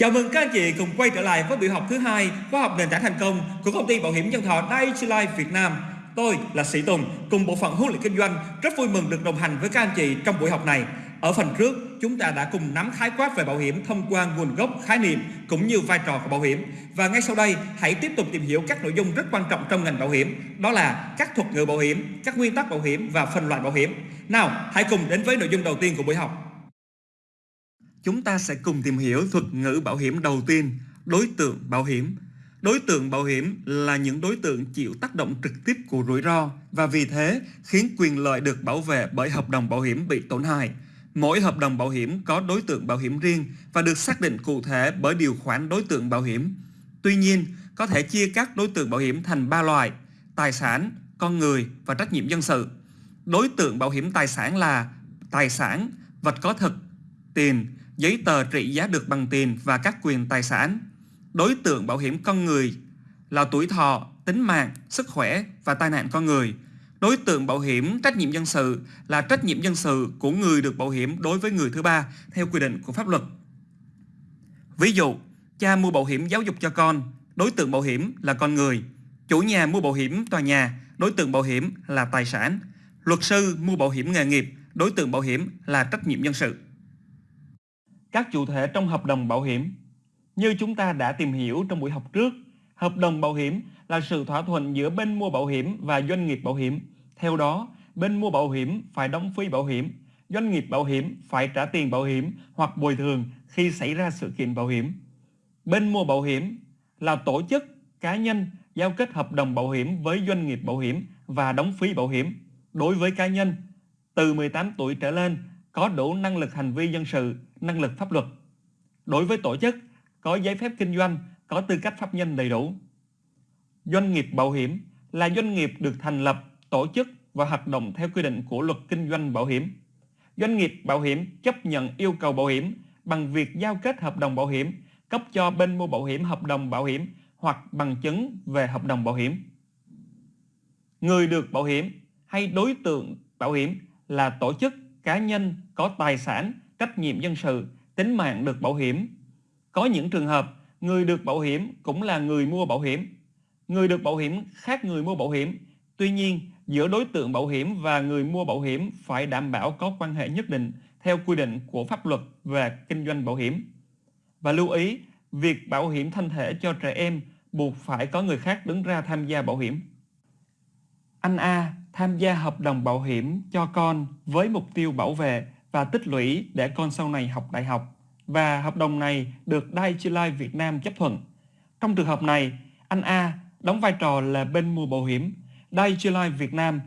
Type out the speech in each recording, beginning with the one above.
Chào mừng các anh chị cùng quay trở lại với buổi học thứ hai khóa học nền tảng thành công của công ty bảo hiểm nhân thọ Daiichi Life Việt Nam. Tôi là Sĩ Tùng cùng bộ phận huấn luyện kinh doanh rất vui mừng được đồng hành với các anh chị trong buổi học này. Ở phần trước, chúng ta đã cùng nắm khái quát về bảo hiểm thông qua nguồn gốc, khái niệm cũng như vai trò của bảo hiểm. Và ngay sau đây, hãy tiếp tục tìm hiểu các nội dung rất quan trọng trong ngành bảo hiểm, đó là các thuật ngữ bảo hiểm, các nguyên tắc bảo hiểm và phân loại bảo hiểm. Nào, hãy cùng đến với nội dung đầu tiên của buổi học. Chúng ta sẽ cùng tìm hiểu thuật ngữ bảo hiểm đầu tiên, đối tượng bảo hiểm. Đối tượng bảo hiểm là những đối tượng chịu tác động trực tiếp của rủi ro và vì thế khiến quyền lợi được bảo vệ bởi hợp đồng bảo hiểm bị tổn hại. Mỗi hợp đồng bảo hiểm có đối tượng bảo hiểm riêng và được xác định cụ thể bởi điều khoản đối tượng bảo hiểm. Tuy nhiên, có thể chia các đối tượng bảo hiểm thành ba loại: tài sản, con người và trách nhiệm dân sự. Đối tượng bảo hiểm tài sản là tài sản, vật có thực, tiền, giấy tờ trị giá được bằng tiền và các quyền tài sản. Đối tượng bảo hiểm con người là tuổi thọ, tính mạng, sức khỏe và tai nạn con người. Đối tượng bảo hiểm trách nhiệm dân sự là trách nhiệm dân sự của người được bảo hiểm đối với người thứ ba theo quy định của pháp luật. Ví dụ, cha mua bảo hiểm giáo dục cho con, đối tượng bảo hiểm là con người. Chủ nhà mua bảo hiểm tòa nhà, đối tượng bảo hiểm là tài sản. Luật sư mua bảo hiểm nghề nghiệp, đối tượng bảo hiểm là trách nhiệm dân sự các chủ thể trong hợp đồng bảo hiểm. Như chúng ta đã tìm hiểu trong buổi học trước, hợp đồng bảo hiểm là sự thỏa thuận giữa bên mua bảo hiểm và doanh nghiệp bảo hiểm. Theo đó, bên mua bảo hiểm phải đóng phí bảo hiểm, doanh nghiệp bảo hiểm phải trả tiền bảo hiểm hoặc bồi thường khi xảy ra sự kiện bảo hiểm. Bên mua bảo hiểm là tổ chức, cá nhân giao kết hợp đồng bảo hiểm với doanh nghiệp bảo hiểm và đóng phí bảo hiểm. Đối với cá nhân, từ 18 tuổi trở lên có đủ năng lực hành vi dân sự, năng lực pháp luật. Đối với tổ chức, có giấy phép kinh doanh, có tư cách pháp nhân đầy đủ. Doanh nghiệp bảo hiểm là doanh nghiệp được thành lập, tổ chức và hoạt động theo quy định của luật kinh doanh bảo hiểm. Doanh nghiệp bảo hiểm chấp nhận yêu cầu bảo hiểm bằng việc giao kết hợp đồng bảo hiểm, cấp cho bên mua bảo hiểm hợp đồng bảo hiểm hoặc bằng chứng về hợp đồng bảo hiểm. Người được bảo hiểm hay đối tượng bảo hiểm là tổ chức cá nhân có tài sản, trách nhiệm dân sự, tính mạng được bảo hiểm. Có những trường hợp, người được bảo hiểm cũng là người mua bảo hiểm. Người được bảo hiểm khác người mua bảo hiểm. Tuy nhiên, giữa đối tượng bảo hiểm và người mua bảo hiểm phải đảm bảo có quan hệ nhất định theo quy định của pháp luật về kinh doanh bảo hiểm. Và lưu ý, việc bảo hiểm thân thể cho trẻ em buộc phải có người khác đứng ra tham gia bảo hiểm. Anh A tham gia hợp đồng bảo hiểm cho con với mục tiêu bảo vệ và tích lũy để con sau này học đại học và hợp đồng này được Daiichi Life Việt Nam chấp thuận. Trong trường hợp này, anh A đóng vai trò là bên mua bảo hiểm, Daiichi Life Việt Nam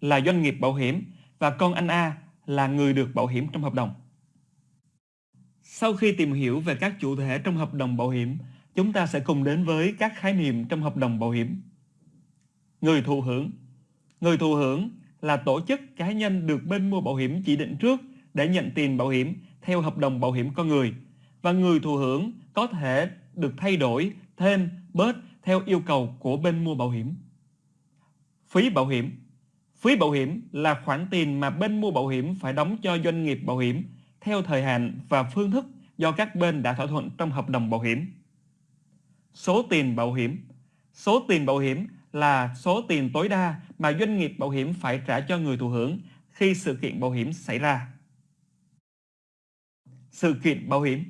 là doanh nghiệp bảo hiểm và con anh A là người được bảo hiểm trong hợp đồng. Sau khi tìm hiểu về các chủ thể trong hợp đồng bảo hiểm, chúng ta sẽ cùng đến với các khái niệm trong hợp đồng bảo hiểm. Người thụ hưởng Người thụ hưởng là tổ chức cá nhân được bên mua bảo hiểm chỉ định trước để nhận tiền bảo hiểm theo hợp đồng bảo hiểm con người và người thụ hưởng có thể được thay đổi thêm bớt theo yêu cầu của bên mua bảo hiểm. Phí bảo hiểm Phí bảo hiểm là khoản tiền mà bên mua bảo hiểm phải đóng cho doanh nghiệp bảo hiểm theo thời hạn và phương thức do các bên đã thỏa thuận trong hợp đồng bảo hiểm. Số tiền bảo hiểm Số tiền bảo hiểm là số tiền tối đa mà doanh nghiệp bảo hiểm phải trả cho người thụ hưởng khi sự kiện bảo hiểm xảy ra. Sự kiện bảo hiểm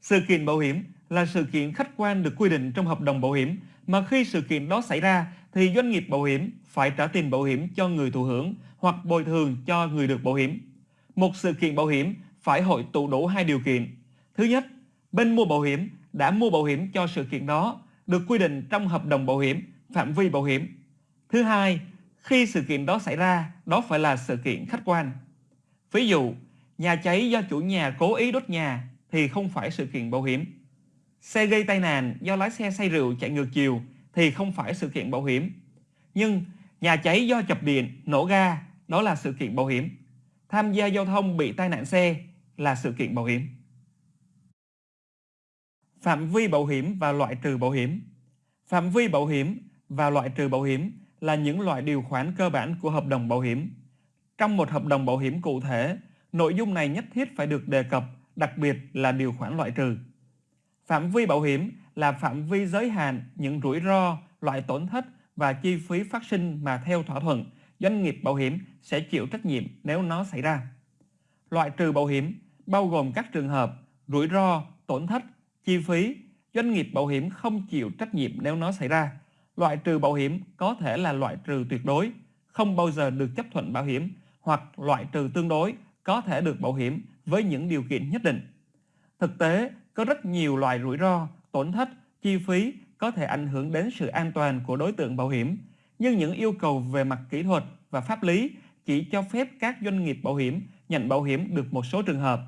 Sự kiện bảo hiểm là sự kiện khách quan được quy định trong hợp đồng bảo hiểm mà khi sự kiện đó xảy ra thì doanh nghiệp bảo hiểm phải trả tiền bảo hiểm cho người thụ hưởng hoặc bồi thường cho người được bảo hiểm. Một sự kiện bảo hiểm phải hội tụ đủ hai điều kiện. Thứ nhất, bên mua bảo hiểm đã mua bảo hiểm cho sự kiện đó được quy định trong hợp đồng bảo hiểm, phạm vi bảo hiểm. Thứ hai, khi sự kiện đó xảy ra, đó phải là sự kiện khách quan. Ví dụ, nhà cháy do chủ nhà cố ý đốt nhà thì không phải sự kiện bảo hiểm. Xe gây tai nạn do lái xe say rượu chạy ngược chiều thì không phải sự kiện bảo hiểm. Nhưng nhà cháy do chập điện, nổ ga đó là sự kiện bảo hiểm. Tham gia giao thông bị tai nạn xe là sự kiện bảo hiểm. Phạm vi bảo hiểm và loại trừ bảo hiểm Phạm vi bảo hiểm và loại trừ bảo hiểm là những loại điều khoản cơ bản của hợp đồng bảo hiểm. Trong một hợp đồng bảo hiểm cụ thể, nội dung này nhất thiết phải được đề cập, đặc biệt là điều khoản loại trừ. Phạm vi bảo hiểm là phạm vi giới hạn những rủi ro, loại tổn thất và chi phí phát sinh mà theo thỏa thuận, doanh nghiệp bảo hiểm sẽ chịu trách nhiệm nếu nó xảy ra. Loại trừ bảo hiểm bao gồm các trường hợp rủi ro, tổn thất, chi phí, doanh nghiệp bảo hiểm không chịu trách nhiệm nếu nó xảy ra. Loại trừ bảo hiểm có thể là loại trừ tuyệt đối, không bao giờ được chấp thuận bảo hiểm hoặc loại trừ tương đối có thể được bảo hiểm với những điều kiện nhất định. Thực tế, có rất nhiều loại rủi ro, tổn thất, chi phí có thể ảnh hưởng đến sự an toàn của đối tượng bảo hiểm, nhưng những yêu cầu về mặt kỹ thuật và pháp lý chỉ cho phép các doanh nghiệp bảo hiểm nhận bảo hiểm được một số trường hợp.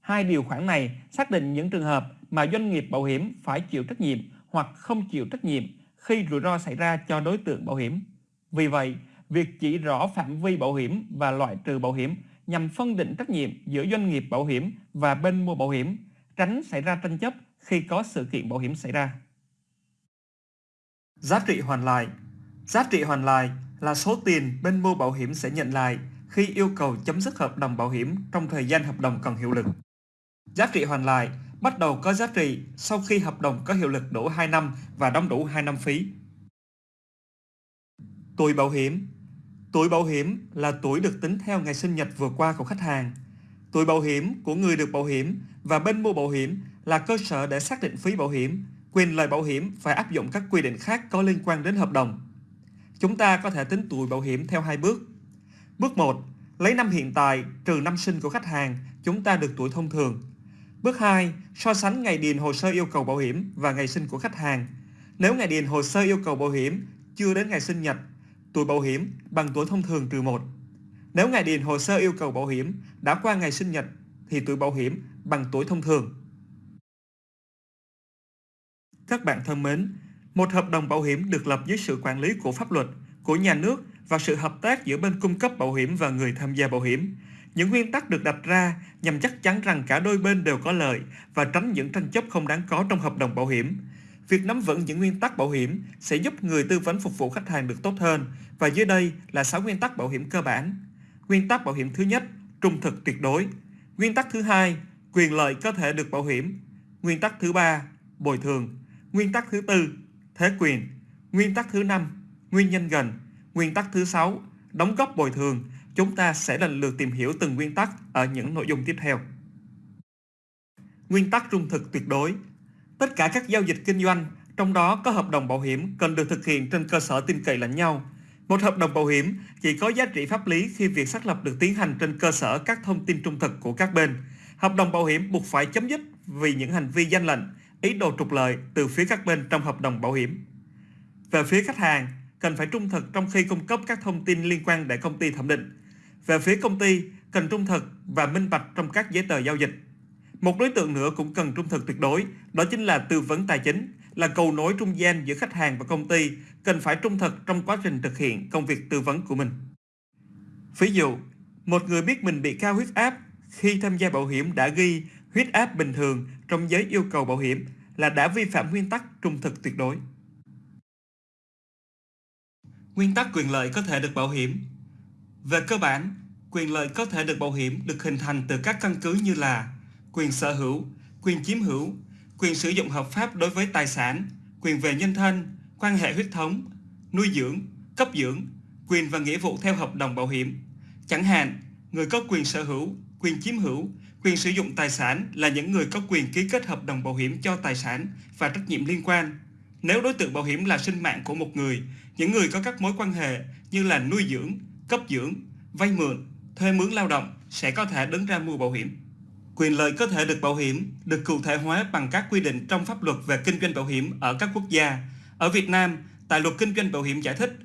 Hai điều khoản này xác định những trường hợp mà doanh nghiệp bảo hiểm phải chịu trách nhiệm hoặc không chịu trách nhiệm khi rủi ro xảy ra cho đối tượng bảo hiểm. Vì vậy, việc chỉ rõ phạm vi bảo hiểm và loại trừ bảo hiểm nhằm phân định trách nhiệm giữa doanh nghiệp bảo hiểm và bên mua bảo hiểm, tránh xảy ra tranh chấp khi có sự kiện bảo hiểm xảy ra. Giá trị hoàn lại Giá trị hoàn lại là số tiền bên mua bảo hiểm sẽ nhận lại khi yêu cầu chấm dứt hợp đồng bảo hiểm trong thời gian hợp đồng còn hiệu lực. Giá trị hoàn lại bắt đầu có giá trị sau khi hợp đồng có hiệu lực đủ 2 năm và đóng đủ 2 năm phí. Tuổi bảo hiểm Tuổi bảo hiểm là tuổi được tính theo ngày sinh nhật vừa qua của khách hàng. Tuổi bảo hiểm của người được bảo hiểm và bên mua bảo hiểm là cơ sở để xác định phí bảo hiểm, quyền lợi bảo hiểm phải áp dụng các quy định khác có liên quan đến hợp đồng. Chúng ta có thể tính tuổi bảo hiểm theo hai bước. Bước 1. Lấy năm hiện tại trừ năm sinh của khách hàng, chúng ta được tuổi thông thường. Bước 2. So sánh ngày điền hồ sơ yêu cầu bảo hiểm và ngày sinh của khách hàng. Nếu ngày điền hồ sơ yêu cầu bảo hiểm chưa đến ngày sinh nhật, tuổi bảo hiểm bằng tuổi thông thường trừ 1. Nếu ngày điền hồ sơ yêu cầu bảo hiểm đã qua ngày sinh nhật thì tuổi bảo hiểm bằng tuổi thông thường. Các bạn thân mến, một hợp đồng bảo hiểm được lập dưới sự quản lý của pháp luật, của nhà nước và sự hợp tác giữa bên cung cấp bảo hiểm và người tham gia bảo hiểm. Những nguyên tắc được đặt ra nhằm chắc chắn rằng cả đôi bên đều có lợi và tránh những tranh chấp không đáng có trong hợp đồng bảo hiểm. Việc nắm vững những nguyên tắc bảo hiểm sẽ giúp người tư vấn phục vụ khách hàng được tốt hơn và dưới đây là 6 nguyên tắc bảo hiểm cơ bản. Nguyên tắc bảo hiểm thứ nhất, trung thực tuyệt đối. Nguyên tắc thứ hai, quyền lợi có thể được bảo hiểm. Nguyên tắc thứ ba, bồi thường. Nguyên tắc thứ tư, thế quyền. Nguyên tắc thứ năm, nguyên nhân gần. Nguyên tắc thứ sáu, đóng góp bồi thường. Chúng ta sẽ lần lượt tìm hiểu từng nguyên tắc ở những nội dung tiếp theo. Nguyên tắc trung thực tuyệt đối. Tất cả các giao dịch kinh doanh, trong đó có hợp đồng bảo hiểm cần được thực hiện trên cơ sở tin cậy lẫn nhau. Một hợp đồng bảo hiểm chỉ có giá trị pháp lý khi việc xác lập được tiến hành trên cơ sở các thông tin trung thực của các bên. Hợp đồng bảo hiểm buộc phải chấm dứt vì những hành vi gian lệnh, ý đồ trục lợi từ phía các bên trong hợp đồng bảo hiểm. Về phía khách hàng, cần phải trung thực trong khi cung cấp các thông tin liên quan để công ty thẩm định. Về phía công ty, cần trung thực và minh bạch trong các giấy tờ giao dịch. Một đối tượng nữa cũng cần trung thực tuyệt đối, đó chính là tư vấn tài chính, là cầu nối trung gian giữa khách hàng và công ty, cần phải trung thực trong quá trình thực hiện công việc tư vấn của mình. Ví dụ, một người biết mình bị cao huyết áp khi tham gia bảo hiểm đã ghi huyết áp bình thường trong giới yêu cầu bảo hiểm là đã vi phạm nguyên tắc trung thực tuyệt đối. Nguyên tắc quyền lợi có thể được bảo hiểm Về cơ bản, quyền lợi có thể được bảo hiểm được hình thành từ các căn cứ như là quyền sở hữu, quyền chiếm hữu, quyền sử dụng hợp pháp đối với tài sản, quyền về nhân thân, quan hệ huyết thống, nuôi dưỡng, cấp dưỡng, quyền và nghĩa vụ theo hợp đồng bảo hiểm. Chẳng hạn, người có quyền sở hữu, quyền chiếm hữu, quyền sử dụng tài sản là những người có quyền ký kết hợp đồng bảo hiểm cho tài sản và trách nhiệm liên quan. Nếu đối tượng bảo hiểm là sinh mạng của một người, những người có các mối quan hệ như là nuôi dưỡng, cấp dưỡng, vay mượn, thuê mướn lao động sẽ có thể đứng ra mua bảo hiểm. Quyền lợi có thể được bảo hiểm được cụ thể hóa bằng các quy định trong pháp luật về kinh doanh bảo hiểm ở các quốc gia. Ở Việt Nam, tại luật kinh doanh bảo hiểm giải thích,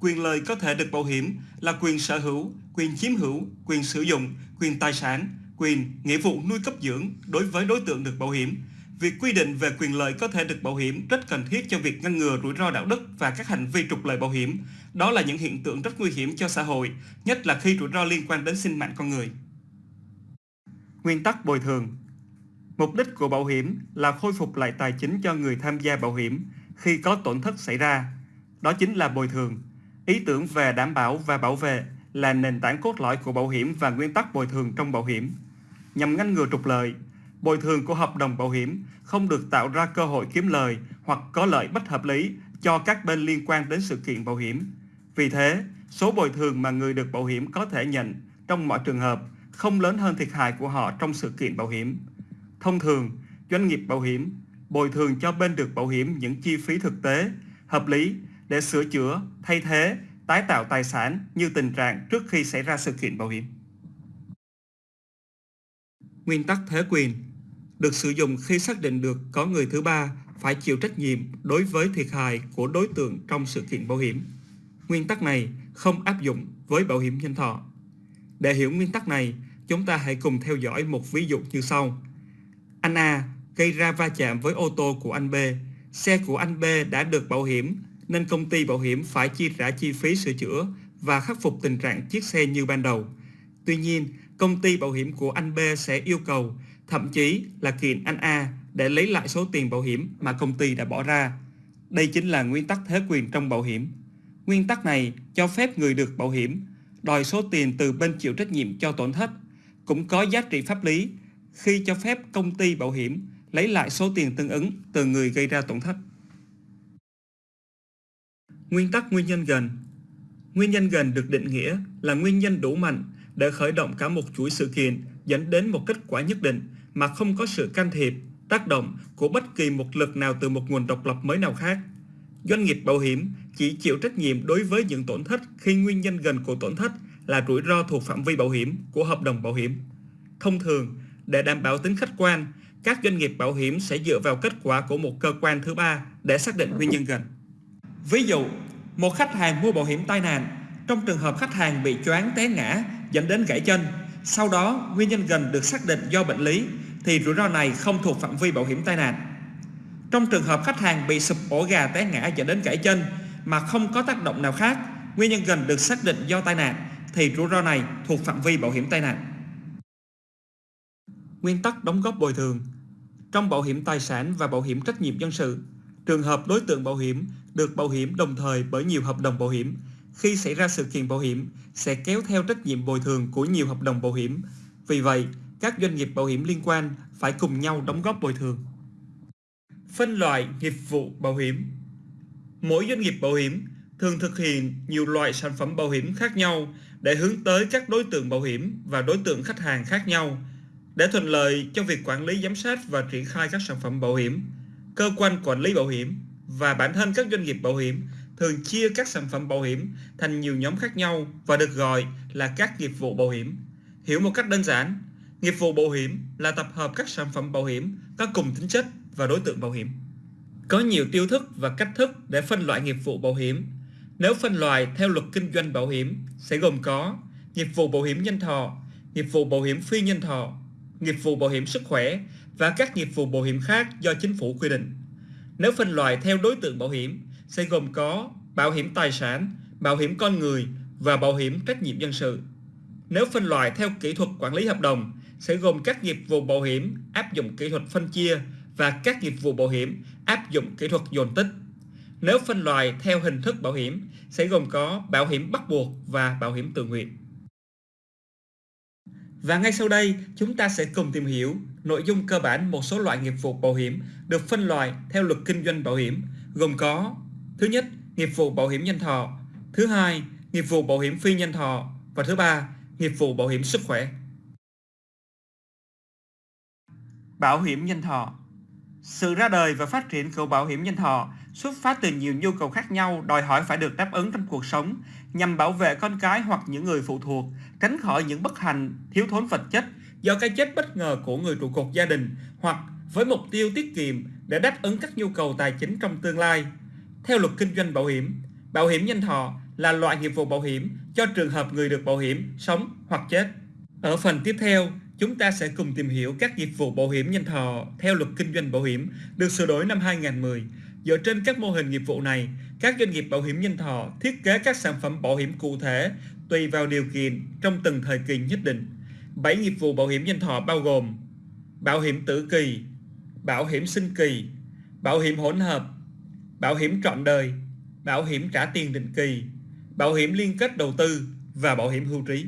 quyền lợi có thể được bảo hiểm là quyền sở hữu, quyền chiếm hữu, quyền sử dụng, quyền tài sản, quyền, nghĩa vụ nuôi cấp dưỡng đối với đối tượng được bảo hiểm. Việc quy định về quyền lợi có thể được bảo hiểm rất cần thiết cho việc ngăn ngừa rủi ro đạo đức và các hành vi trục lợi bảo hiểm. Đó là những hiện tượng rất nguy hiểm cho xã hội, nhất là khi rủi ro liên quan đến sinh mạng con người. Nguyên tắc bồi thường Mục đích của bảo hiểm là khôi phục lại tài chính cho người tham gia bảo hiểm khi có tổn thất xảy ra. Đó chính là bồi thường. Ý tưởng về đảm bảo và bảo vệ là nền tảng cốt lõi của bảo hiểm và nguyên tắc bồi thường trong bảo hiểm. Nhằm ngăn ngừa trục lợi, Bồi thường của hợp đồng bảo hiểm không được tạo ra cơ hội kiếm lời hoặc có lợi bất hợp lý cho các bên liên quan đến sự kiện bảo hiểm. Vì thế, số bồi thường mà người được bảo hiểm có thể nhận trong mọi trường hợp không lớn hơn thiệt hại của họ trong sự kiện bảo hiểm. Thông thường, doanh nghiệp bảo hiểm bồi thường cho bên được bảo hiểm những chi phí thực tế, hợp lý để sửa chữa, thay thế, tái tạo tài sản như tình trạng trước khi xảy ra sự kiện bảo hiểm. Nguyên tắc thế quyền được sử dụng khi xác định được có người thứ ba phải chịu trách nhiệm đối với thiệt hại của đối tượng trong sự kiện bảo hiểm. Nguyên tắc này không áp dụng với bảo hiểm nhân thọ. Để hiểu nguyên tắc này, chúng ta hãy cùng theo dõi một ví dụ như sau. Anh A gây ra va chạm với ô tô của anh B. Xe của anh B đã được bảo hiểm nên công ty bảo hiểm phải chi trả chi phí sửa chữa và khắc phục tình trạng chiếc xe như ban đầu. Tuy nhiên, công ty bảo hiểm của anh B sẽ yêu cầu, thậm chí là kiện anh A để lấy lại số tiền bảo hiểm mà công ty đã bỏ ra. Đây chính là nguyên tắc thế quyền trong bảo hiểm. Nguyên tắc này cho phép người được bảo hiểm đòi số tiền từ bên chịu trách nhiệm cho tổn thất, cũng có giá trị pháp lý khi cho phép công ty bảo hiểm lấy lại số tiền tương ứng từ người gây ra tổn thất. Nguyên tắc nguyên nhân gần Nguyên nhân gần được định nghĩa là nguyên nhân đủ mạnh để khởi động cả một chuỗi sự kiện dẫn đến một kết quả nhất định mà không có sự can thiệp, tác động của bất kỳ một lực nào từ một nguồn độc lập mới nào khác. Doanh nghiệp bảo hiểm chỉ chịu trách nhiệm đối với những tổn thất khi nguyên nhân gần của tổn thất là rủi ro thuộc phạm vi bảo hiểm của hợp đồng bảo hiểm. Thông thường, để đảm bảo tính khách quan, các doanh nghiệp bảo hiểm sẽ dựa vào kết quả của một cơ quan thứ ba để xác định nguyên nhân gần. Ví dụ, một khách hàng mua bảo hiểm tai nạn, trong trường hợp khách hàng bị choáng té ngã dẫn đến gãy chân, sau đó nguyên nhân gần được xác định do bệnh lý thì rủi ro này không thuộc phạm vi bảo hiểm tai nạn. Trong trường hợp khách hàng bị sụp ổ gà té ngã dẫn đến gãy chân mà không có tác động nào khác, nguyên nhân gần được xác định do tai nạn thì rủi ro này thuộc phạm vi bảo hiểm tai nạn. Nguyên tắc đóng góp bồi thường Trong bảo hiểm tài sản và bảo hiểm trách nhiệm dân sự, trường hợp đối tượng bảo hiểm được bảo hiểm đồng thời bởi nhiều hợp đồng bảo hiểm, khi xảy ra sự kiện bảo hiểm sẽ kéo theo trách nhiệm bồi thường của nhiều hợp đồng bảo hiểm. Vì vậy, các doanh nghiệp bảo hiểm liên quan phải cùng nhau đóng góp bồi thường. Phân loại nghiệp vụ bảo hiểm Mỗi doanh nghiệp bảo hiểm thường thực hiện nhiều loại sản phẩm bảo hiểm khác nhau để hướng tới các đối tượng bảo hiểm và đối tượng khách hàng khác nhau. Để thuận lợi cho việc quản lý giám sát và triển khai các sản phẩm bảo hiểm, cơ quan quản lý bảo hiểm và bản thân các doanh nghiệp bảo hiểm thường chia các sản phẩm bảo hiểm thành nhiều nhóm khác nhau và được gọi là các nghiệp vụ bảo hiểm. Hiểu một cách đơn giản, nghiệp vụ bảo hiểm là tập hợp các sản phẩm bảo hiểm có cùng tính chất và đối tượng bảo hiểm. Có nhiều tiêu thức và cách thức để phân loại nghiệp vụ bảo hiểm. Nếu phân loại theo luật kinh doanh bảo hiểm sẽ gồm có nghiệp vụ bảo hiểm nhân thọ, nghiệp vụ bảo hiểm phi nhân thọ, nghiệp vụ bảo hiểm sức khỏe và các nghiệp vụ bảo hiểm khác do chính phủ quy định. Nếu phân loại theo đối tượng bảo hiểm sẽ gồm có bảo hiểm tài sản, bảo hiểm con người và bảo hiểm trách nhiệm dân sự. Nếu phân loại theo kỹ thuật quản lý hợp đồng sẽ gồm các nghiệp vụ bảo hiểm áp dụng kỹ thuật phân chia và các nghiệp vụ bảo hiểm áp dụng kỹ thuật dồn tích. Nếu phân loại theo hình thức bảo hiểm sẽ gồm có bảo hiểm bắt buộc và bảo hiểm tự nguyện. Và ngay sau đây, chúng ta sẽ cùng tìm hiểu nội dung cơ bản một số loại nghiệp vụ bảo hiểm được phân loại theo luật kinh doanh bảo hiểm, gồm có Thứ nhất, nghiệp vụ bảo hiểm nhân thọ Thứ hai, nghiệp vụ bảo hiểm phi nhân thọ Và thứ ba, nghiệp vụ bảo hiểm sức khỏe Bảo hiểm nhân thọ sự ra đời và phát triển của bảo hiểm nhân thọ xuất phát từ nhiều nhu cầu khác nhau đòi hỏi phải được đáp ứng trong cuộc sống nhằm bảo vệ con cái hoặc những người phụ thuộc, tránh khỏi những bất hạnh, thiếu thốn vật chất do cái chết bất ngờ của người trụ cột gia đình hoặc với mục tiêu tiết kiệm để đáp ứng các nhu cầu tài chính trong tương lai. Theo luật kinh doanh bảo hiểm, bảo hiểm nhân thọ là loại nghiệp vụ bảo hiểm cho trường hợp người được bảo hiểm sống hoặc chết. Ở phần tiếp theo, chúng ta sẽ cùng tìm hiểu các nghiệp vụ bảo hiểm nhân thọ theo luật kinh doanh bảo hiểm được sửa đổi năm 2010. Dựa trên các mô hình nghiệp vụ này, các doanh nghiệp bảo hiểm nhân thọ thiết kế các sản phẩm bảo hiểm cụ thể tùy vào điều kiện trong từng thời kỳ nhất định. 7 nghiệp vụ bảo hiểm nhân thọ bao gồm bảo hiểm tử kỳ, bảo hiểm sinh kỳ, bảo hiểm hỗn hợp, bảo hiểm trọn đời, bảo hiểm trả tiền định kỳ, bảo hiểm liên kết đầu tư và bảo hiểm hưu trí.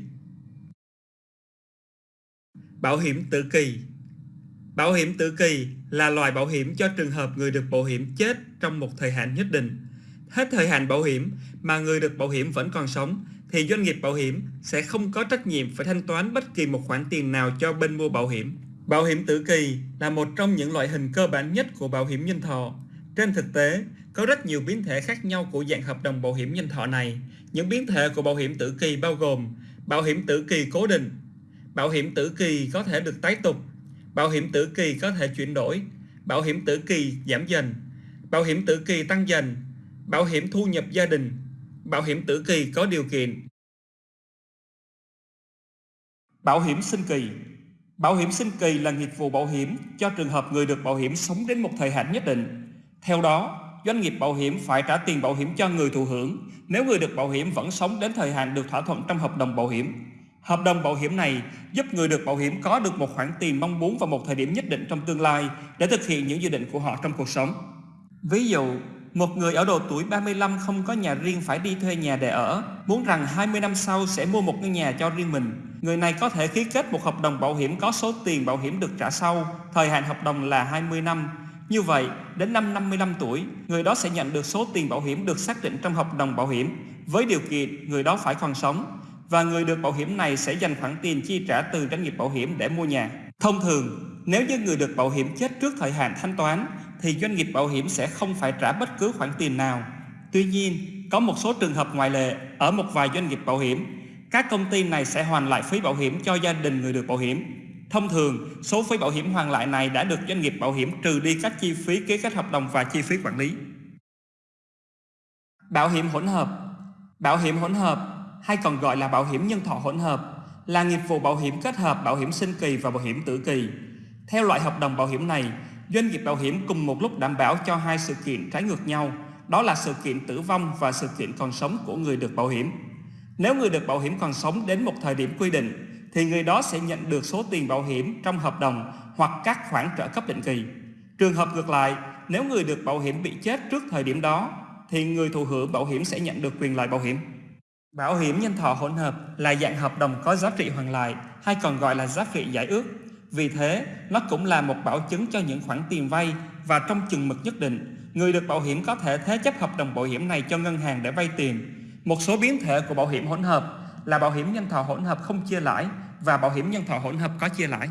Bảo hiểm tự kỳ Bảo hiểm tự kỳ là loại bảo hiểm cho trường hợp người được bảo hiểm chết trong một thời hạn nhất định. Hết thời hạn bảo hiểm mà người được bảo hiểm vẫn còn sống thì doanh nghiệp bảo hiểm sẽ không có trách nhiệm phải thanh toán bất kỳ một khoản tiền nào cho bên mua bảo hiểm. Bảo hiểm tự kỳ là một trong những loại hình cơ bản nhất của bảo hiểm nhân thọ. Trên thực tế, có rất nhiều biến thể khác nhau của dạng hợp đồng bảo hiểm nhân thọ này. Những biến thể của bảo hiểm tự kỳ bao gồm bảo hiểm tự kỳ cố định, bảo hiểm tử kỳ có thể được tái tục, bảo hiểm tử kỳ có thể chuyển đổi, bảo hiểm tử kỳ giảm dần, bảo hiểm tử kỳ tăng dần, bảo hiểm thu nhập gia đình, bảo hiểm tử kỳ có điều kiện. Bảo hiểm sinh kỳ Bảo hiểm sinh kỳ là nghiệp vụ bảo hiểm cho trường hợp người được bảo hiểm sống đến một thời hạn nhất định. Theo đó, doanh nghiệp bảo hiểm phải trả tiền bảo hiểm cho người thụ hưởng nếu người được bảo hiểm vẫn sống đến thời hạn được thỏa thuận trong hợp đồng bảo hiểm. Hợp đồng bảo hiểm này giúp người được bảo hiểm có được một khoản tiền mong muốn vào một thời điểm nhất định trong tương lai để thực hiện những dự định của họ trong cuộc sống. Ví dụ, một người ở độ tuổi 35 không có nhà riêng phải đi thuê nhà để ở, muốn rằng 20 năm sau sẽ mua một ngôi nhà cho riêng mình. Người này có thể ký kết một hợp đồng bảo hiểm có số tiền bảo hiểm được trả sau, thời hạn hợp đồng là 20 năm. Như vậy, đến năm 55 tuổi, người đó sẽ nhận được số tiền bảo hiểm được xác định trong hợp đồng bảo hiểm, với điều kiện người đó phải còn sống, và người được bảo hiểm này sẽ dành khoản tiền chi trả từ doanh nghiệp bảo hiểm để mua nhà. Thông thường, nếu như người được bảo hiểm chết trước thời hạn thanh toán thì doanh nghiệp bảo hiểm sẽ không phải trả bất cứ khoản tiền nào. Tuy nhiên, có một số trường hợp ngoại lệ ở một vài doanh nghiệp bảo hiểm, các công ty này sẽ hoàn lại phí bảo hiểm cho gia đình người được bảo hiểm. Thông thường, số phí bảo hiểm hoàn lại này đã được doanh nghiệp bảo hiểm trừ đi các chi phí ký kết hợp đồng và chi phí quản lý. Bảo hiểm hỗn hợp Bảo hiểm hỗn hợp hay còn gọi là bảo hiểm nhân thọ hỗn hợp là nghiệp vụ bảo hiểm kết hợp bảo hiểm sinh kỳ và bảo hiểm tử kỳ. Theo loại hợp đồng bảo hiểm này, doanh nghiệp bảo hiểm cùng một lúc đảm bảo cho hai sự kiện trái ngược nhau, đó là sự kiện tử vong và sự kiện còn sống của người được bảo hiểm. Nếu người được bảo hiểm còn sống đến một thời điểm quy định, thì người đó sẽ nhận được số tiền bảo hiểm trong hợp đồng hoặc các khoản trợ cấp định kỳ. Trường hợp ngược lại, nếu người được bảo hiểm bị chết trước thời điểm đó, thì người thụ hưởng bảo hiểm sẽ nhận được quyền lợi bảo hiểm. Bảo hiểm nhân thọ hỗn hợp là dạng hợp đồng có giá trị hoàn lại hay còn gọi là giá trị giải ước. Vì thế, nó cũng là một bảo chứng cho những khoản tiền vay và trong chừng mực nhất định, người được bảo hiểm có thể thế chấp hợp đồng bảo hiểm này cho ngân hàng để vay tiền. Một số biến thể của bảo hiểm hỗn hợp là bảo hiểm nhân thọ hỗn hợp không chia lãi và bảo hiểm nhân thọ hỗn hợp có chia lãi.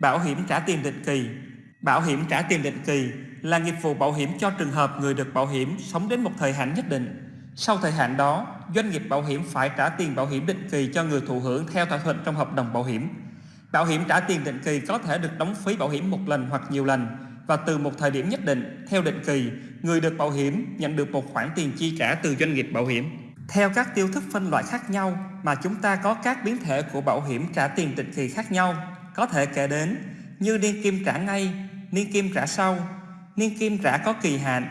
Bảo hiểm trả tiền định kỳ Bảo hiểm trả tiền định kỳ là nghiệp vụ bảo hiểm cho trường hợp người được bảo hiểm sống đến một thời hạn nhất định sau thời hạn đó, doanh nghiệp bảo hiểm phải trả tiền bảo hiểm định kỳ cho người thụ hưởng theo thỏa thuận trong hợp đồng bảo hiểm. Bảo hiểm trả tiền định kỳ có thể được đóng phí bảo hiểm một lần hoặc nhiều lần và từ một thời điểm nhất định, theo định kỳ, người được bảo hiểm nhận được một khoản tiền chi trả từ doanh nghiệp bảo hiểm. Theo các tiêu thức phân loại khác nhau mà chúng ta có các biến thể của bảo hiểm trả tiền định kỳ khác nhau, có thể kể đến như niên kim trả ngay, niên kim trả sau, niên kim trả có kỳ hạn,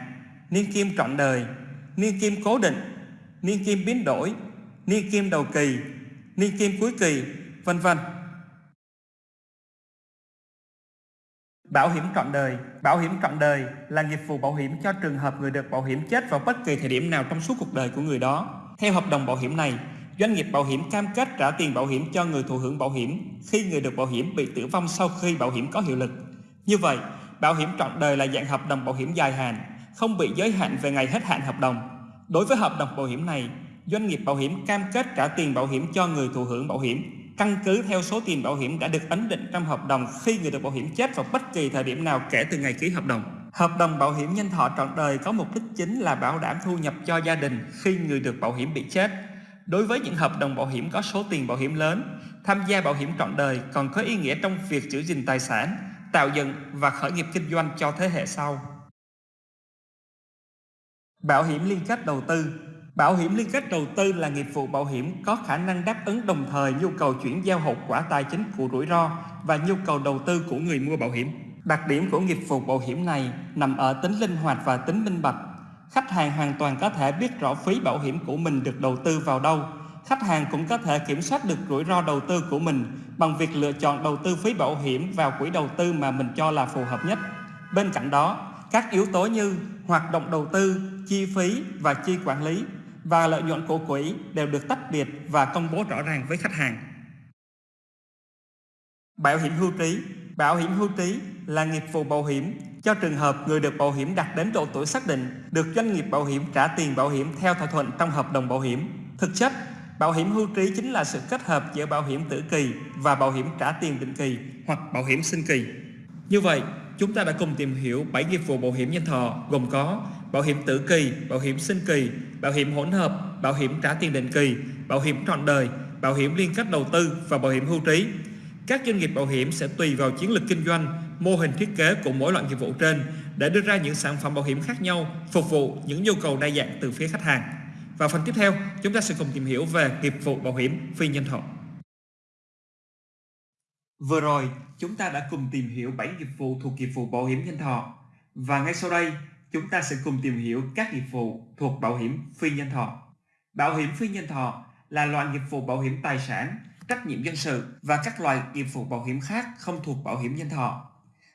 niên kim trọn đời, niên kim cố định, niên kim biến đổi, niên kim đầu kỳ, niên kim cuối kỳ, vân vân. Bảo hiểm trọn đời Bảo hiểm trọn đời là nghiệp vụ bảo hiểm cho trường hợp người được bảo hiểm chết vào bất kỳ thời điểm nào trong suốt cuộc đời của người đó. Theo hợp đồng bảo hiểm này, doanh nghiệp bảo hiểm cam kết trả tiền bảo hiểm cho người thụ hưởng bảo hiểm khi người được bảo hiểm bị tử vong sau khi bảo hiểm có hiệu lực. Như vậy, bảo hiểm trọn đời là dạng hợp đồng bảo hiểm dài hạn không bị giới hạn về ngày hết hạn hợp đồng. Đối với hợp đồng bảo hiểm này, doanh nghiệp bảo hiểm cam kết trả tiền bảo hiểm cho người thụ hưởng bảo hiểm căn cứ theo số tiền bảo hiểm đã được ấn định trong hợp đồng khi người được bảo hiểm chết vào bất kỳ thời điểm nào kể từ ngày ký hợp đồng. Hợp đồng bảo hiểm nhân thọ trọn đời có mục đích chính là bảo đảm thu nhập cho gia đình khi người được bảo hiểm bị chết. Đối với những hợp đồng bảo hiểm có số tiền bảo hiểm lớn, tham gia bảo hiểm trọn đời còn có ý nghĩa trong việc giữ gìn tài sản, tạo dựng và khởi nghiệp kinh doanh cho thế hệ sau. Bảo hiểm liên kết đầu tư Bảo hiểm liên kết đầu tư là nghiệp vụ bảo hiểm có khả năng đáp ứng đồng thời nhu cầu chuyển giao hậu quả tài chính của rủi ro và nhu cầu đầu tư của người mua bảo hiểm. Đặc điểm của nghiệp vụ bảo hiểm này nằm ở tính linh hoạt và tính minh bạch. Khách hàng hoàn toàn có thể biết rõ phí bảo hiểm của mình được đầu tư vào đâu. Khách hàng cũng có thể kiểm soát được rủi ro đầu tư của mình bằng việc lựa chọn đầu tư phí bảo hiểm vào quỹ đầu tư mà mình cho là phù hợp nhất. Bên cạnh đó, các yếu tố như hoạt động đầu tư, chi phí và chi quản lý và lợi nhuận của quỹ đều được tách biệt và công bố rõ ràng với khách hàng. Bảo hiểm hưu trí Bảo hiểm hưu trí là nghiệp vụ bảo hiểm cho trường hợp người được bảo hiểm đạt đến độ tuổi xác định được doanh nghiệp bảo hiểm trả tiền bảo hiểm theo thỏa thuận trong hợp đồng bảo hiểm. Thực chất, bảo hiểm hưu trí chính là sự kết hợp giữa bảo hiểm tử kỳ và bảo hiểm trả tiền định kỳ hoặc bảo hiểm sinh kỳ. Như vậy, chúng ta đã cùng tìm hiểu 7 nghiệp vụ bảo hiểm nhân thọ gồm có bảo hiểm tử kỳ, bảo hiểm sinh kỳ, bảo hiểm hỗn hợp, bảo hiểm trả tiền định kỳ, bảo hiểm trọn đời, bảo hiểm liên kết đầu tư và bảo hiểm hưu trí. Các doanh nghiệp bảo hiểm sẽ tùy vào chiến lược kinh doanh, mô hình thiết kế của mỗi loại nghiệp vụ trên để đưa ra những sản phẩm bảo hiểm khác nhau phục vụ những nhu cầu đa dạng từ phía khách hàng. Và phần tiếp theo, chúng ta sẽ cùng tìm hiểu về nghiệp vụ bảo hiểm phi nhân thọ. Vừa rồi, chúng ta đã cùng tìm hiểu 7 nghiệp vụ thuộc nghiệp vụ bảo hiểm nhân thọ. Và ngay sau đây, chúng ta sẽ cùng tìm hiểu các nghiệp vụ thuộc bảo hiểm phi nhân thọ. Bảo hiểm phi nhân thọ là loại nghiệp vụ bảo hiểm tài sản, trách nhiệm dân sự và các loại nghiệp vụ bảo hiểm khác không thuộc bảo hiểm nhân thọ.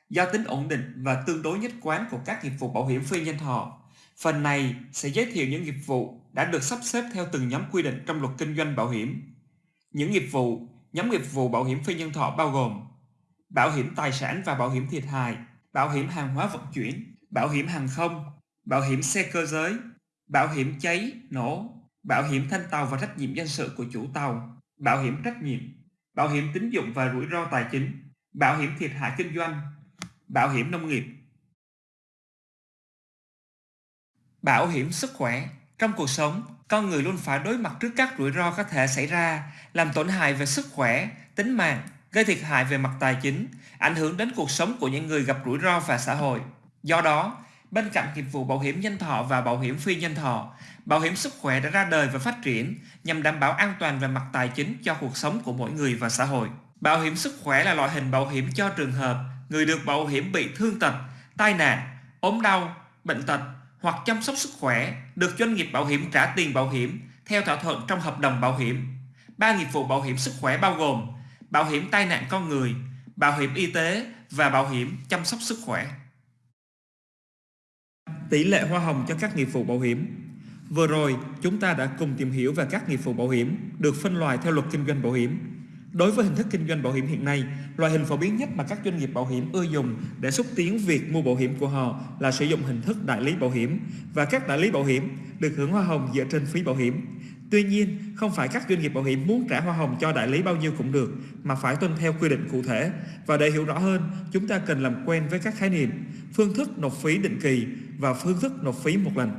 Do tính ổn định và tương đối nhất quán của các nghiệp vụ bảo hiểm phi nhân thọ, phần này sẽ giới thiệu những nghiệp vụ đã được sắp xếp theo từng nhóm quy định trong luật kinh doanh bảo hiểm. Những nghiệp vụ, nhóm nghiệp vụ bảo hiểm phi nhân thọ bao gồm bảo hiểm tài sản và bảo hiểm thiệt hại, bảo hiểm hàng hóa vận chuyển, bảo hiểm hàng không, bảo hiểm xe cơ giới, bảo hiểm cháy, nổ, bảo hiểm thanh tàu và trách nhiệm dân sự của chủ tàu, bảo hiểm trách nhiệm, bảo hiểm tín dụng và rủi ro tài chính, bảo hiểm thiệt hại kinh doanh, bảo hiểm nông nghiệp. Bảo hiểm sức khỏe Trong cuộc sống, con người luôn phải đối mặt trước các rủi ro có thể xảy ra, làm tổn hại về sức khỏe, tính mạng, gây thiệt hại về mặt tài chính, ảnh hưởng đến cuộc sống của những người gặp rủi ro và xã hội. Do đó, bên cạnh nghiệp vụ bảo hiểm nhân thọ và bảo hiểm phi nhân thọ, bảo hiểm sức khỏe đã ra đời và phát triển nhằm đảm bảo an toàn về mặt tài chính cho cuộc sống của mỗi người và xã hội. Bảo hiểm sức khỏe là loại hình bảo hiểm cho trường hợp người được bảo hiểm bị thương tật, tai nạn, ốm đau, bệnh tật hoặc chăm sóc sức khỏe được doanh nghiệp bảo hiểm trả tiền bảo hiểm theo thỏa thuận trong hợp đồng bảo hiểm. Ba nghiệp vụ bảo hiểm sức khỏe bao gồm bảo hiểm tai nạn con người, bảo hiểm y tế và bảo hiểm chăm sóc sức khỏe. Tỷ lệ hoa hồng cho các nghiệp vụ bảo hiểm Vừa rồi, chúng ta đã cùng tìm hiểu về các nghiệp vụ bảo hiểm được phân loại theo luật kinh doanh bảo hiểm. Đối với hình thức kinh doanh bảo hiểm hiện nay, loại hình phổ biến nhất mà các doanh nghiệp bảo hiểm ưa dùng để xúc tiến việc mua bảo hiểm của họ là sử dụng hình thức đại lý bảo hiểm và các đại lý bảo hiểm được hưởng hoa hồng dựa trên phí bảo hiểm. Tuy nhiên, không phải các doanh nghiệp bảo hiểm muốn trả hoa hồng cho đại lý bao nhiêu cũng được, mà phải tuân theo quy định cụ thể. Và để hiểu rõ hơn, chúng ta cần làm quen với các khái niệm, phương thức nộp phí định kỳ và phương thức nộp phí một lần.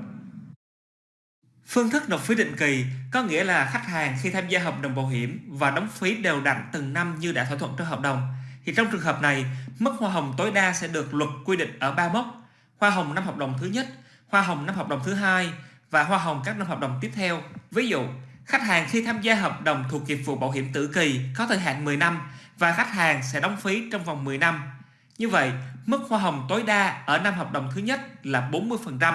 Phương thức nộp phí định kỳ có nghĩa là khách hàng khi tham gia hợp đồng bảo hiểm và đóng phí đều đặn từng năm như đã thỏa thuận trong hợp đồng. Thì trong trường hợp này, mức hoa hồng tối đa sẽ được luật quy định ở ba mốc: hoa hồng năm hợp đồng thứ nhất, hoa hồng năm hợp đồng thứ hai và hoa hồng các năm hợp đồng tiếp theo. Ví dụ, khách hàng khi tham gia hợp đồng thuộc nghiệp vụ bảo hiểm tử kỳ có thời hạn 10 năm và khách hàng sẽ đóng phí trong vòng 10 năm. Như vậy, mức hoa hồng tối đa ở năm hợp đồng thứ nhất là 40%,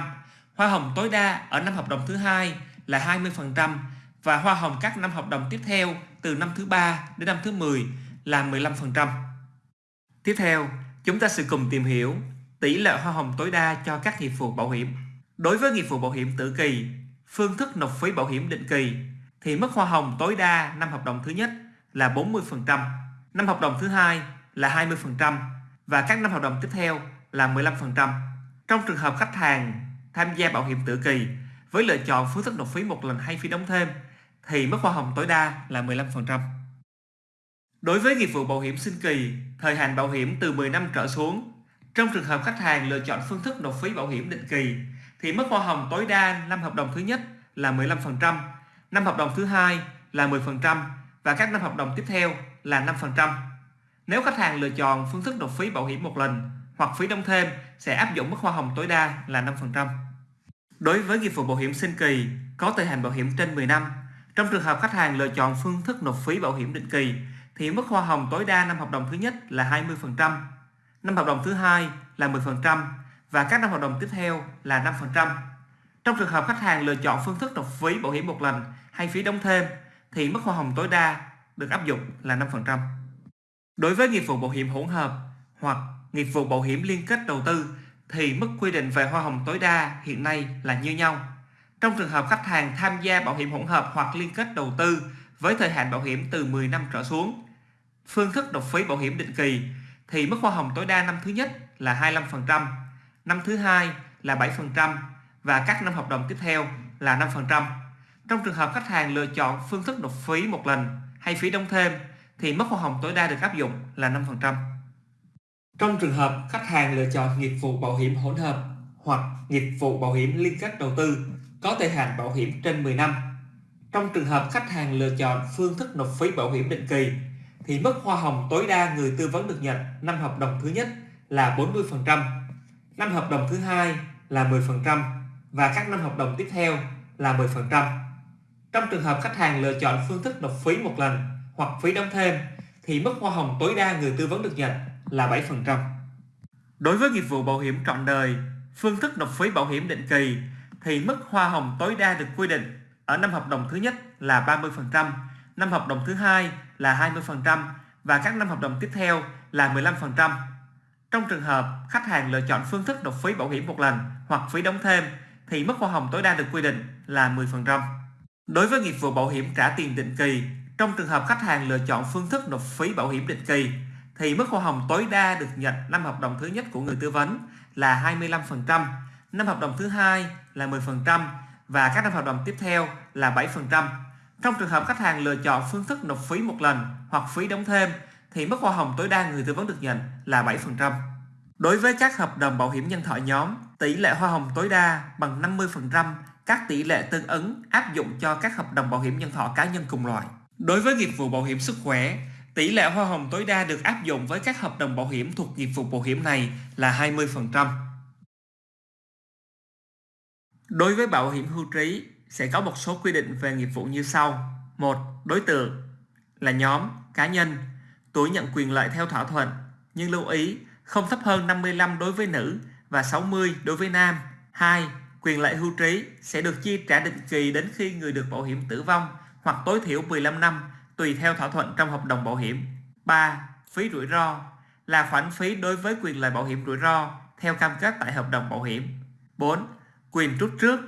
hoa hồng tối đa ở năm hợp đồng thứ hai là 20% và hoa hồng các năm hợp đồng tiếp theo từ năm thứ ba đến năm thứ 10 là 15%. Tiếp theo, chúng ta sẽ cùng tìm hiểu tỷ lệ hoa hồng tối đa cho các nghiệp vụ bảo hiểm. Đối với nghiệp vụ bảo hiểm tử kỳ, phương thức nộp phí bảo hiểm định kỳ thì mức hoa hồng tối đa năm hợp đồng thứ nhất là 40%, năm hợp đồng thứ hai là 20% và các năm hợp đồng tiếp theo là 15%. Trong trường hợp khách hàng tham gia bảo hiểm tự kỳ với lựa chọn phương thức nộp phí một lần hay phí đóng thêm thì mức hoa hồng tối đa là 15%. Đối với nghiệp vụ bảo hiểm sinh kỳ, thời hạn bảo hiểm từ 10 năm trở xuống, trong trường hợp khách hàng lựa chọn phương thức nộp phí bảo hiểm định kỳ thì mức hoa hồng tối đa năm hợp đồng thứ nhất là 15%, năm hợp đồng thứ hai là 10% và các năm hợp đồng tiếp theo là 5%. Nếu khách hàng lựa chọn phương thức nộp phí bảo hiểm một lần hoặc phí đóng thêm sẽ áp dụng mức hoa hồng tối đa là 5%. Đối với nghiệp vụ bảo hiểm sinh kỳ có thời hạn bảo hiểm trên 10 năm, trong trường hợp khách hàng lựa chọn phương thức nộp phí bảo hiểm định kỳ thì mức hoa hồng tối đa năm hợp đồng thứ nhất là 20%, năm hợp đồng thứ hai là 10% và các năm hợp đồng tiếp theo là 5%. Trong trường hợp khách hàng lựa chọn phương thức nộp phí bảo hiểm một lần hay phí đóng thêm thì mức hoa hồng tối đa được áp dụng là 5%. Đối với nghiệp vụ bảo hiểm hỗn hợp hoặc nghiệp vụ bảo hiểm liên kết đầu tư thì mức quy định về hoa hồng tối đa hiện nay là như nhau. Trong trường hợp khách hàng tham gia bảo hiểm hỗn hợp hoặc liên kết đầu tư với thời hạn bảo hiểm từ 10 năm trở xuống, phương thức nộp phí bảo hiểm định kỳ thì mức hoa hồng tối đa năm thứ nhất là 25%, năm thứ hai là 7% và các năm hợp đồng tiếp theo là 5%. Trong trường hợp khách hàng lựa chọn phương thức nộp phí một lần hay phí đóng thêm thì mức hoa hồng tối đa được áp dụng là 5%. Trong trường hợp khách hàng lựa chọn nghiệp vụ bảo hiểm hỗn hợp hoặc nghiệp vụ bảo hiểm liên kết đầu tư có thời hạn bảo hiểm trên 10 năm. Trong trường hợp khách hàng lựa chọn phương thức nộp phí bảo hiểm định kỳ thì mức hoa hồng tối đa người tư vấn được nhận năm hợp đồng thứ nhất là 40%, năm hợp đồng thứ hai là 10% và các năm hợp đồng tiếp theo là 10%. Trong trường hợp khách hàng lựa chọn phương thức nộp phí một lần hoặc phí đóng thêm thì mức hoa hồng tối đa người tư vấn được nhận là 7%. Đối với nghiệp vụ bảo hiểm trọn đời, phương thức nộp phí bảo hiểm định kỳ thì mức hoa hồng tối đa được quy định ở năm hợp đồng thứ nhất là 30%, năm hợp đồng thứ hai là 20% và các năm hợp đồng tiếp theo là 15%. Trong trường hợp khách hàng lựa chọn phương thức nộp phí bảo hiểm một lần hoặc phí đóng thêm thì mức hoa hồng tối đa được quy định là 10%. Đối với nghiệp vụ bảo hiểm trả tiền định kỳ, trong trường hợp khách hàng lựa chọn phương thức nộp phí bảo hiểm định kỳ thì mức hoa hồng tối đa được nhận năm hợp đồng thứ nhất của người tư vấn là 25%, năm hợp đồng thứ hai là 10% và các năm hợp đồng tiếp theo là 7%. Trong trường hợp khách hàng lựa chọn phương thức nộp phí một lần hoặc phí đóng thêm thì mức hoa hồng tối đa người tư vấn được nhận là 7%. Đối với các hợp đồng bảo hiểm nhân thọ nhóm, tỷ lệ hoa hồng tối đa bằng 50% các tỷ lệ tương ứng áp dụng cho các hợp đồng bảo hiểm nhân thọ cá nhân cùng loại. Đối với nghiệp vụ bảo hiểm sức khỏe, tỷ lệ hoa hồng tối đa được áp dụng với các hợp đồng bảo hiểm thuộc nghiệp vụ bảo hiểm này là 20%. Đối với bảo hiểm hưu trí sẽ có một số quy định về nghiệp vụ như sau. một Đối tượng là nhóm, cá nhân, tuổi nhận quyền lợi theo thỏa thuận, nhưng lưu ý không thấp hơn 55 đối với nữ và 60 đối với nam. 2. Quyền lợi hưu trí sẽ được chi trả định kỳ đến khi người được bảo hiểm tử vong hoặc tối thiểu 15 năm tùy theo thỏa thuận trong hợp đồng bảo hiểm. 3. Phí rủi ro là khoản phí đối với quyền lợi bảo hiểm rủi ro theo cam kết tại hợp đồng bảo hiểm. 4. Quyền rút trước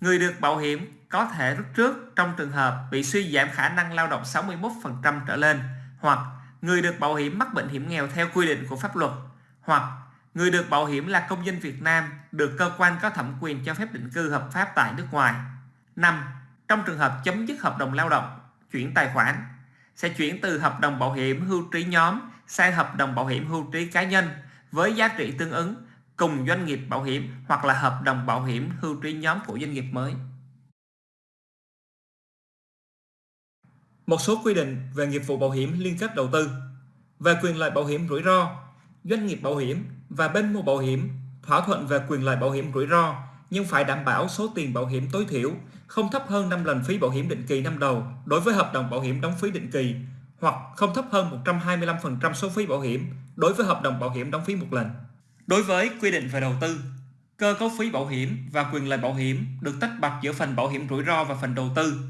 Người được bảo hiểm có thể rút trước trong trường hợp bị suy giảm khả năng lao động 61% trở lên hoặc người được bảo hiểm mắc bệnh hiểm nghèo theo quy định của pháp luật hoặc người được bảo hiểm là công dân Việt Nam được cơ quan có thẩm quyền cho phép định cư hợp pháp tại nước ngoài. 5. Trong trường hợp chấm dứt hợp đồng lao động, chuyển tài khoản sẽ chuyển từ hợp đồng bảo hiểm hưu trí nhóm sang hợp đồng bảo hiểm hưu trí cá nhân với giá trị tương ứng cùng doanh nghiệp bảo hiểm hoặc là hợp đồng bảo hiểm hưu trí nhóm của doanh nghiệp mới. Một số quy định về nghiệp vụ bảo hiểm liên kết đầu tư về quyền lợi bảo hiểm rủi ro, doanh nghiệp bảo hiểm và bên mua bảo hiểm thỏa thuận về quyền lợi bảo hiểm rủi ro nhưng phải đảm bảo số tiền bảo hiểm tối thiểu không thấp hơn 5 lần phí bảo hiểm định kỳ năm đầu đối với hợp đồng bảo hiểm đóng phí định kỳ hoặc không thấp hơn 125% số phí bảo hiểm đối với hợp đồng bảo hiểm đóng phí một lần. Đối với quy định về đầu tư, cơ cấu phí bảo hiểm và quyền lợi bảo hiểm được tách bạch giữa phần bảo hiểm rủi ro và phần đầu tư.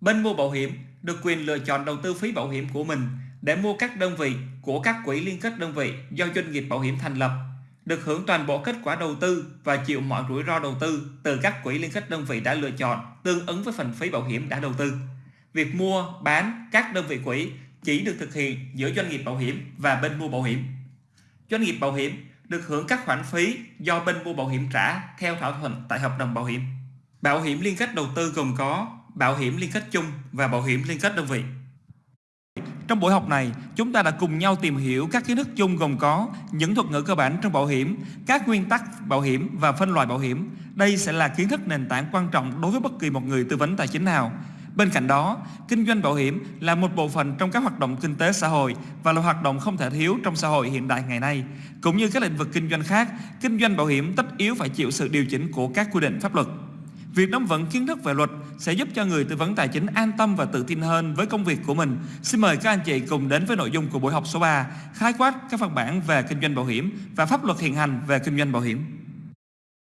Bên mua bảo hiểm được quyền lựa chọn đầu tư phí bảo hiểm của mình để mua các đơn vị của các quỹ liên kết đơn vị do doanh nghiệp bảo hiểm thành lập, được hưởng toàn bộ kết quả đầu tư và chịu mọi rủi ro đầu tư từ các quỹ liên kết đơn vị đã lựa chọn tương ứng với phần phí bảo hiểm đã đầu tư. Việc mua, bán các đơn vị quỹ chỉ được thực hiện giữa doanh nghiệp bảo hiểm và bên mua bảo hiểm. Doanh nghiệp bảo hiểm được hưởng các khoản phí do bên mua bảo hiểm trả theo thỏa thuận tại hợp đồng bảo hiểm. Bảo hiểm liên kết đầu tư gồm có bảo hiểm liên kết chung và bảo hiểm liên kết đơn vị. Trong buổi học này, chúng ta đã cùng nhau tìm hiểu các kiến thức chung gồm có những thuật ngữ cơ bản trong bảo hiểm, các nguyên tắc bảo hiểm và phân loại bảo hiểm. Đây sẽ là kiến thức nền tảng quan trọng đối với bất kỳ một người tư vấn tài chính nào. Bên cạnh đó, kinh doanh bảo hiểm là một bộ phận trong các hoạt động kinh tế xã hội và là hoạt động không thể thiếu trong xã hội hiện đại ngày nay. Cũng như các lĩnh vực kinh doanh khác, kinh doanh bảo hiểm tất yếu phải chịu sự điều chỉnh của các quy định pháp luật. Việc nắm vững kiến thức về luật sẽ giúp cho người tư vấn tài chính an tâm và tự tin hơn với công việc của mình. Xin mời các anh chị cùng đến với nội dung của buổi học số 3, khái quát các văn bản về kinh doanh bảo hiểm và pháp luật hiện hành về kinh doanh bảo hiểm.